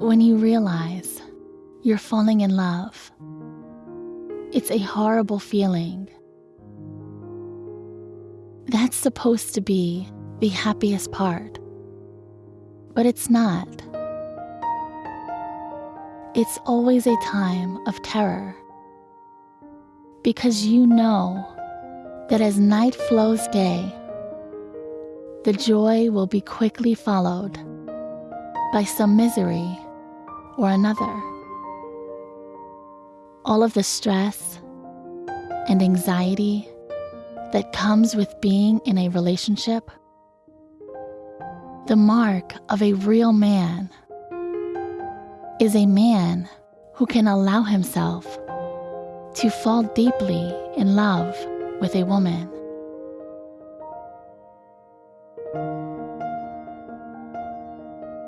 when you realize you're falling in love. It's a horrible feeling. That's supposed to be the happiest part, but it's not. It's always a time of terror because you know that as night flows day, the joy will be quickly followed by some misery or another. All of the stress and anxiety that comes with being in a relationship, the mark of a real man is a man who can allow himself to fall deeply in love with a woman.